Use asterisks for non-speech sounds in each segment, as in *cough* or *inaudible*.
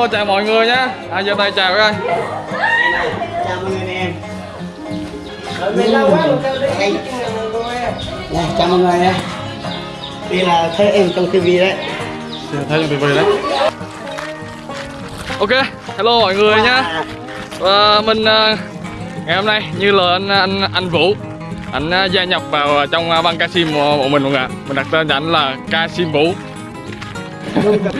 hello chào mọi người nhé. À giơ tay chào coi chào mọi người em. Chào mọi người em đây là thấy em trong tivi đấy. Thấy trong tivi đấy. Ok hello mọi người nhá và mình à, ngày hôm nay như là anh anh anh Vũ anh à, gia nhập vào trong à, băng Kasim của của mình mọi người ạ. Mình đặt tên cho anh là Kasim Vũ.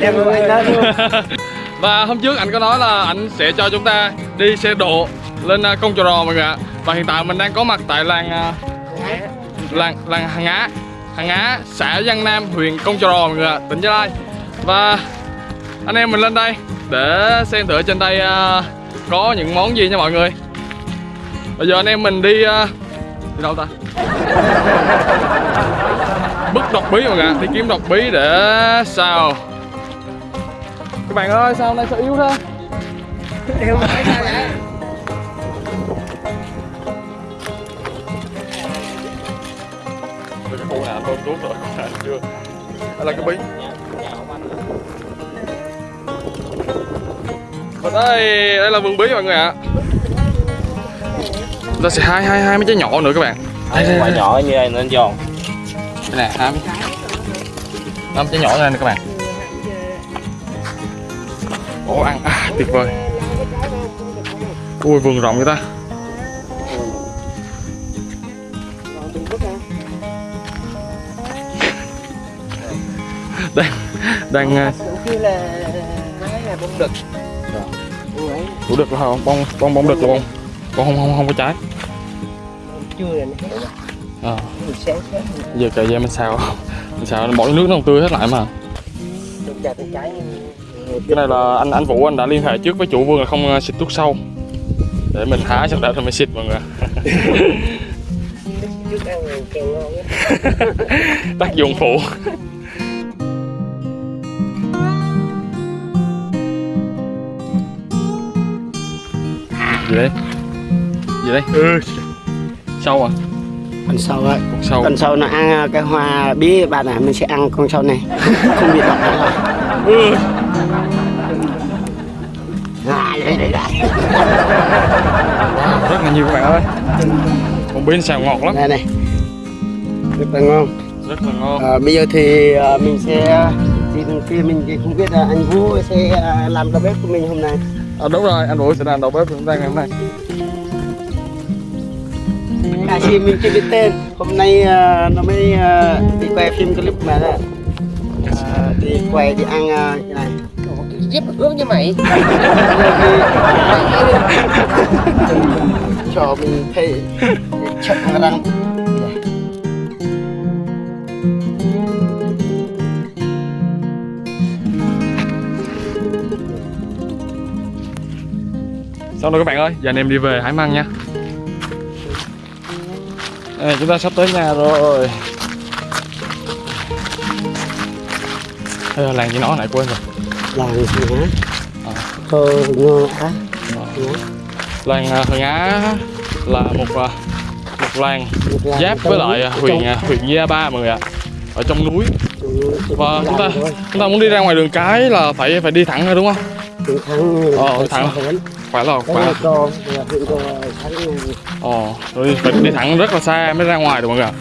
Em của anh đó luôn *laughs* và hôm trước anh có nói là anh sẽ cho chúng ta đi xe độ lên à, công trò rò mọi người ạ. Và hiện tại mình đang có mặt tại làng à, làng làng Hàng Á Hàng Á, xã Giang Nam, huyện Công Trò Rò mọi người ạ, tỉnh Gia Lai. Và anh em mình lên đây để xem thử trên đây à, có những món gì nha mọi người. Bây giờ anh em mình đi đi đâu ta? Bức độc bí mọi người ạ, đi kiếm độc bí để sao các bạn ơi sao hôm nay sao yếu thế? Em phải sao vậy? cái khu nào tôm tuốt rồi chưa đây là cái bí và đây đây là vườn bí mọi người ạ. Chúng ta sẽ hai hai hai mấy trái nhỏ nữa các bạn. Đây, đây, quả đây. nhỏ như này nên giòn. Đây nè hai mấy năm trái nhỏ này nè các bạn ồ ăn à, tuyệt vời ui vườn rộng vậy ta đang đang à, Kêu là là bông đực Ủa đực là không? Bông bông bông đực là bông bông không không không có trái. Chưa là nó À, giờ cà da mình xào mình xào bỏ nước nó còn tươi hết lại mà. Được cái này là anh anh Vũ anh đã liên hệ trước với chủ vườn là không ờ, xịt thuốc sâu để mình hái xong đã rồi mình xịt mọi người. *laughs* Tác dụng phụ. gì đấy? Gì đấy? Ừ. Sâu à? con sâu ấy Con sâu. con sâu nó ăn à, cái hoa bí bạn à mình sẽ ăn con sâu này *laughs* không bị độc là Ừ. đấy đấy đấy Rất là nhiều các bạn ơi. Bí nó xào ngọt lắm, đây này. Rất là ngon. Rất là ngon. à, bây giờ thì à, mình sẽ thì bên kia mình thì không biết là anh Vũ sẽ làm đầu bếp của mình hôm nay. À, đúng rồi, anh Vũ sẽ làm đầu bếp của chúng ta ngày hôm nay. à chị mình chưa biết tên. Hôm nay à, nó mới à, đi quay phim clip mà đó. À, đi quay đi ăn à, cái này Giúp ướp như mày. *laughs* Cho mình thấy. Chậm răng. Xong rồi các bạn ơi, giờ anh em đi về hái măng nha. Đây, chúng ta sắp tới nhà rồi. Ê, làng gì nó lại quên rồi làng Ờ. thơ ngơ á. Làng à, Hường Á là một à, một làng giáp với lại à, huyện huyện Gia Ba mọi người ạ. Ở trong núi. Và chúng ta chúng ta muốn đi ra ngoài đường cái là phải phải đi thẳng thôi đúng không? Đường thắng Ờ, thẳng. Phải là phải Ồ, rồi đi- phải đi thẳng rất là xa mới ra ngoài được mọi người ạ.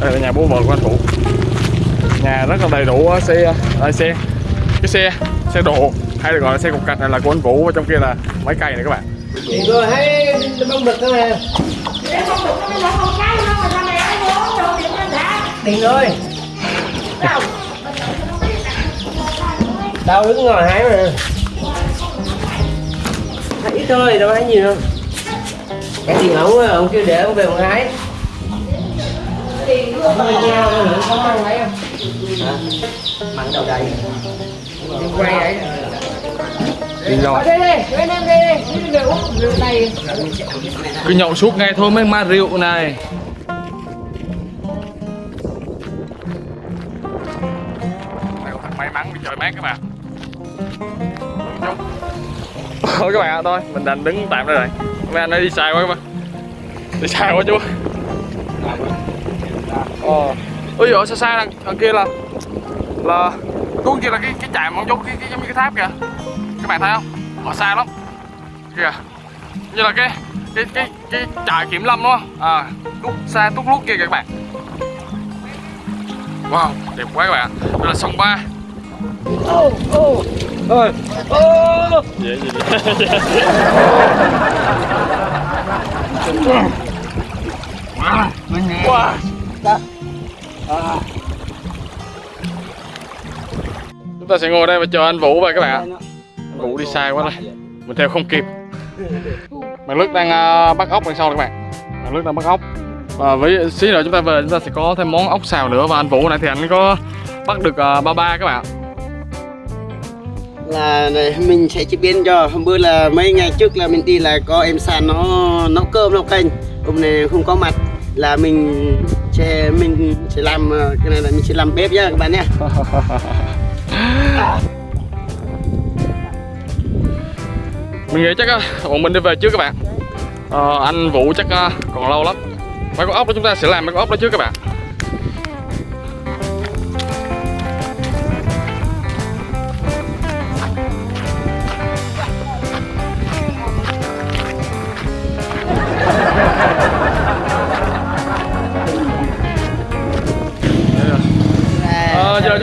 Đây là nhà bố vợ của anh Vũ. Nhà rất là đầy đủ á, xe đây xe Cái xe, xe độ hay được gọi là xe cục cạch này là của anh Vũ và trong kia là máy cày này các bạn. Rồi thấy bông đực đó nè. Đi rồi. Tao đứng ngồi hái mà. Hái ít thôi, đâu hái nhiều đâu. Cái tiền ổng á, ông kêu để ông về ông hái. Ông có nhau nữa, có măng lấy không? Mặn đầu đầy Đi quay đấy Đi rồi Đây đây, anh em đây đây, uống rượu, rượu này. Cứ nhậu suốt ngày thôi mới ma rượu này. May mắn bị trời mát các bạn Thôi các bạn ạ, thôi mình đành đứng tạm đây rồi. Mấy anh ấy đi xa quá các bạn. Đi xa quá chú. Ồ Ôi dồi xa xa đằng, đằng kia là Là Cuối kia là cái cái trạm ông chú cái, cái giống như cái tháp kìa. Các bạn thấy không? Ở xa lắm. Kìa. Như là cái cái cái cái trại kiểm lâm đúng không? À tút xa tút lút kia kìa các bạn. Wow đẹp quá các bạn đây là sông ba. Ôi. Ô dễ gì wow chúng ta sẽ ngồi đây và chờ anh Vũ về các bạn ạ. Anh Vũ đi xa quá rồi mình theo không kịp. Bạn Lức đang à, bắt ốc đằng sau này các bạn. Bạn Lức đang bắt ốc. Và với xí nữa chúng ta về chúng ta sẽ có thêm món ốc xào nữa. Và anh Vũ này thì anh có bắt được à, ba ba các bạn là này, mình sẽ chế biến cho. Hôm bữa là mấy ngày trước là mình đi là có em sàn nó nấu cơm nấu canh. Hôm nay không có mặt là mình sẽ mình sẽ làm ờ, cái này là mình sẽ làm bếp nhá các bạn nhé. *laughs* Mình nghĩ chắc ờ, bọn mình đi về trước các bạn. À, anh Vũ chắc còn lâu lắm. Mấy con ốc đó chúng ta sẽ làm mấy con ốc đó trước các bạn.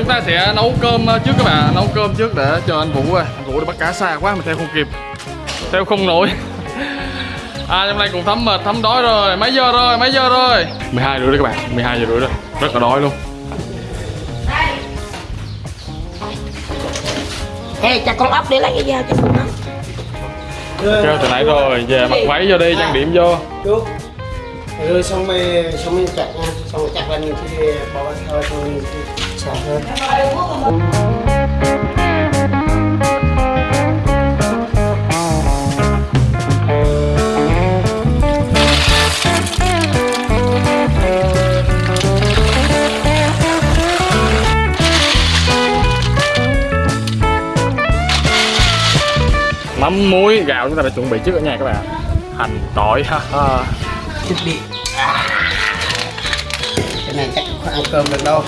Chúng ta sẽ nấu cơm ờ, trước các bạn nấu cơm trước để cho anh Vũ ơi anh Vũ đi bắt cá xa quá mình theo không kịp. Theo không nổi. *laughs* À hôm nay cũng thấm mệt thấm đói rồi. Mấy giờ rồi? Mấy giờ rồi? 12 rưỡi đấy các bạn. 12 giờ rưỡi rồi rất là đói luôn. Ê, cho con ốc để lấy cái dao cho con ốc. Kêu từ nãy rồi về mặc váy vô đi trang điểm vô. Chú rồi xong rồi xong rồi chặt nha xong rồi chặt là mình thì bỏ vào thôi xả hơn. Mắm muối gạo chúng ta đã chuẩn bị trước ở nhà các bạn. Hành tỏi ha thiết bị. À. cái này chắc không ăn cơm được đâu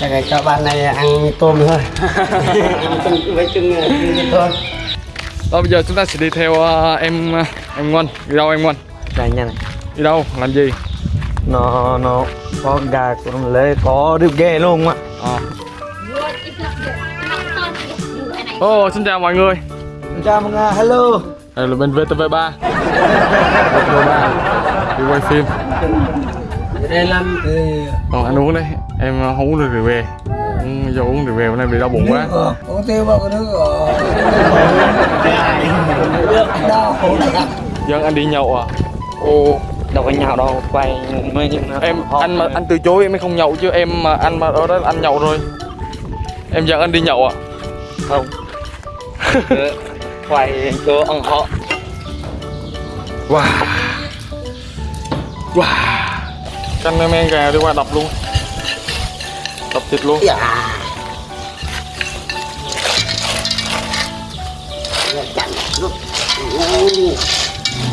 chắc là cho bạn này ăn tôm thôi. *laughs* Ăn với chung chung thôi. Đó, bây giờ chúng ta sẽ đi theo ờ, em ờ, em Ngoan. Đi đâu em Ngoan? Này nha này đi đâu? Làm gì? Nó nó có gà con lê có được ghê luôn á Ờ. Ồ, xin chào mọi người. Chào mọi người hello. Đây là bên VTV3 VTV3 Đi quay phim. Đây làm Còn anh uống đấy Em ờ, không uống được rượu về Uống vô uống rượu về bữa nay bị đau bụng quá. có tiêu vào cái nước rồi. Đau Dân anh đi nhậu à? Ồ đâu có nhau đâu quay mấy Em, anh mà anh từ chối em mới không nhậu chứ em mà anh mà ở đó anh nhậu rồi Em dẫn anh đi nhậu à? Không. Quay chỗ ăn họ Wow. Wow. Canh men gà đi qua đập luôn thịt luôn. Dạ.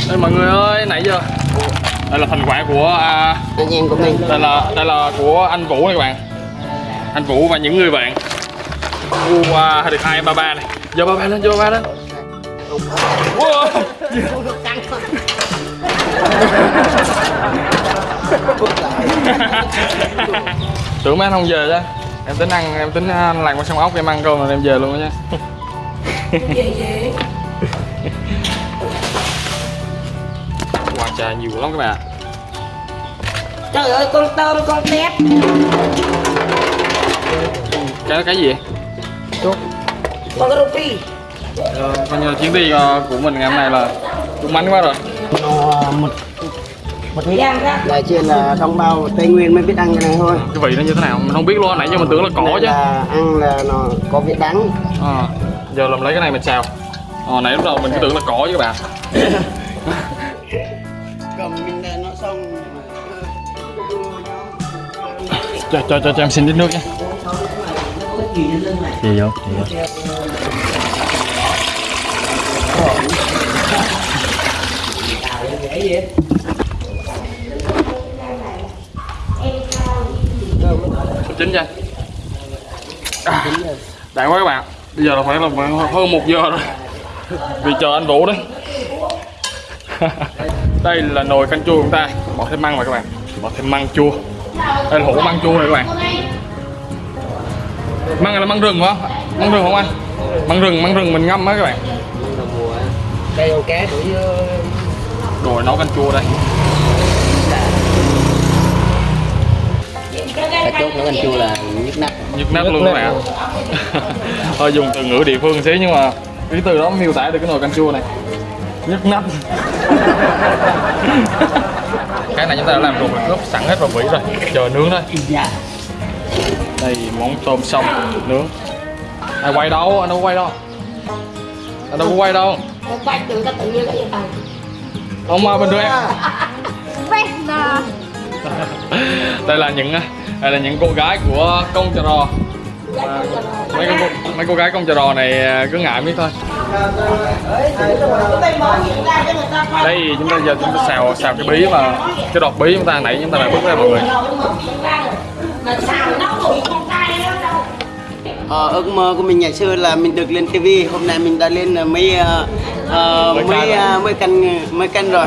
Đây mọi người ơi, nãy giờ Đây là thành quả của à, anh em của mình. đây là đây là của anh Vũ này các bạn. Anh Vũ và những người bạn. U uh, được hai ba ba này. Giờ ba ba lên giờ ba ba lên. Wow. Tưởng mấy anh không về chứ em tính ăn em tính ăn làng qua sông ốc em ăn cơm rồi em về luôn đó nha. Wow, trà nhiều lắm các bạn. Trời ơi, con tôm, con tép. Cái đó cái gì? Vậy? Con ruby Rồi, coi như chuyến đi ờ, của mình ngày hôm nay là trúng mánh quá rồi một một ít Giang ra là là đồng bào tây nguyên mới biết ăn cái này thôi. Cái vị nó như thế nào? Mình không biết luôn nãy giờ mình tưởng là cỏ chứ. là ăn là nó có vị đắng. Ờ, giờ làm lấy cái này mình xào ờ, nãy lúc đầu mình cứ tưởng là cỏ chứ các bạn. *laughs* Cầm mình để nó xong. Cho cho cho, cho em xin ít nước nha gì vô chín nha. À, đại quá các bạn. Bây giờ là phải là hơn một giờ rồi. Vì chờ anh Vũ đấy *laughs* đây là nồi canh chua của chúng ta. Bỏ thêm măng vào các bạn. Bỏ thêm măng chua. Đây là hũ măng chua này các bạn. Măng này là măng rừng không măng rừng không anh? Măng rừng măng rừng mình ngâm á các bạn. Đây con cá đuổi ờ, rồi nấu canh chua đây. Cá chốt nấu canh chua là nhức nách nhức nách luôn các bạn hơi dùng từ ngữ địa phương xíu nhưng mà cái từ đó miêu tả được cái nồi canh chua này. Nhức nách *laughs* cái này chúng ta đã làm rồi ướp sẵn hết vào vỉ rồi. Chờ nướng thôi. Dạ. Đây món tôm xong nướng. Ai quay đâu? Anh đâu quay đâu? Anh đâu có quay đâu? Bạch tự ta tự nhiên cái gì mà bình thường em đây là những đây là những cô gái của công trà rò à, mấy cô mấy cô gái công trà rò này à, cứ ngại biết thôi. Đây chúng ta giờ chúng ta xào xào cái bí mà cái đọt bí chúng ta nãy chúng ta đã bước ra mọi người. Ờ, ước mơ của mình ngày xưa là mình được lên TV hôm nay mình đã lên ờ, mấy ờ, ờ, Mấy kênh rồi. ờ, mấy kênh rồi.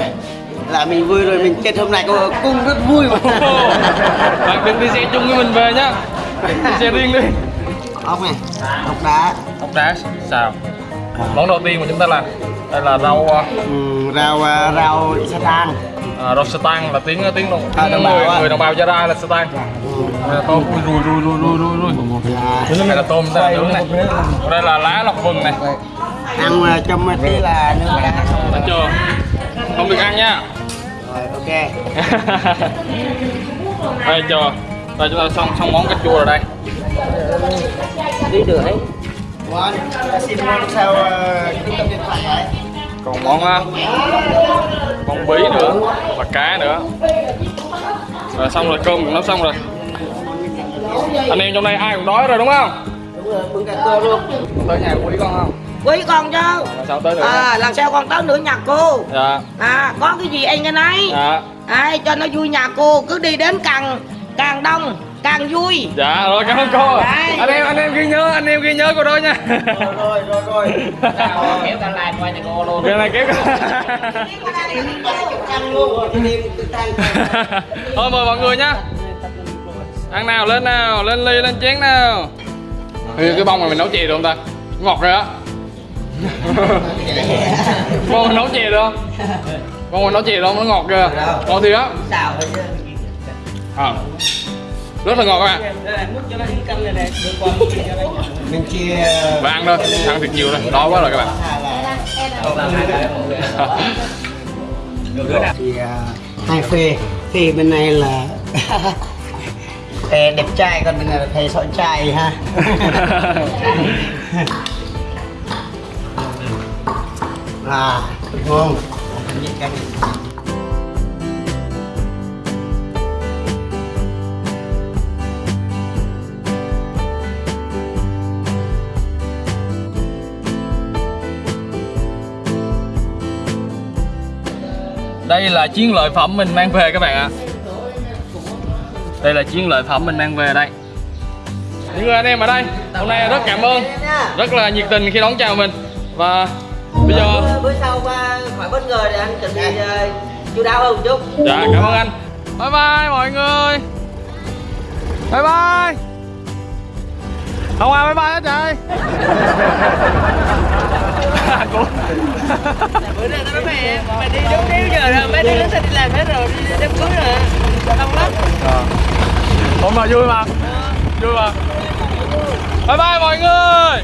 Là mình vui rồi mình kết hôm nay có cung rất vui. Mà bạn đừng đi xe chung với mình về nhá. Đi xe riêng đi. Ốc này ốc đá. Ốc đá xào. Món đầu tiên mà chúng ta làm đây là rau à, ừ, rau ờ, rau sa tan à, rau sơ tăng là tiếng tiếng đồng, À, đồng bào người, người đồng bào gia rai là sơ tăng đây là tôm. Ui rùi rùi rùi rùi rùi rùi. Một là đây là tôm đây là nướng này? Đây là lá lọc vừng này ăn ờ, trong tí là nướng cá Thấy chưa không được ăn nha. Rồi ok. *laughs* Đây chưa đây chúng ta xong xong món canh chua rồi đây. Đi được ấy. Ngon ta xin sao ờ, còn món món bí nữa và cá nữa. Rồi xong rồi cơm cũng nấu xong rồi. Anh em trong đây ai cũng đói rồi đúng không? Đúng rồi bưng cả cơm luôn. Tới nhà quý con không Quý con chứ? Rồi sao tới được À lần sau con tới nữa nhà cô? Dạ. À có cái gì anh cái nấy? Dạ. À, Cho nó vui nhà cô Cứ đi đến càng càng đông càng vui. Dạ rồi cảm ơn cô. Đấy. anh em anh em ghi nhớ anh em ghi nhớ cô đó nha. Rồi rồi rồi *laughs* kéo cả lại qua nhà cô luôn. Cái này kéo ăn luôn anh em tự tăng thôi mời mọi người nhá ăn nào lên nào lên ly lên chén nào. Ê, cái bông này mình nấu chè được không ta? Ngọt rồi á mình nấu chè được không bông mình nấu chè được không nó ngọt kìa. Ngọt thì á. Xào thôi à. rất là ngọt các bạn. Mình chia và ăn thôi ăn thiệt nhiều rồi đói quá rồi các bạn. Thì *laughs* hai phê phê bên này là *laughs* thề đẹp trai còn bên này là thề sọn trai ha *laughs* à ngon đây là chiến lợi phẩm mình mang về các bạn ạ. Đây là chiến lợi phẩm mình mang về đây. Những người anh em ở đây hôm nay rất cảm ơn. Rất là nhiệt tình khi đón chào mình. Và bây giờ bữa sau qua khỏi bất ngờ để anh chuẩn bị ờ, chú đáo hơn một chút dạ cảm ơn anh. Bye bye mọi người. Bye bye. Không ai bye bye hết trời *laughs* Cũng- bữa nay tao nói mày mày đi đúng điếu giờ rồi mấy đứa nó sẽ đi làm hết rồi đi đám cưới rồi. Đông lắm. Ủa mà vui mà. Vui mà. Bye bye mọi người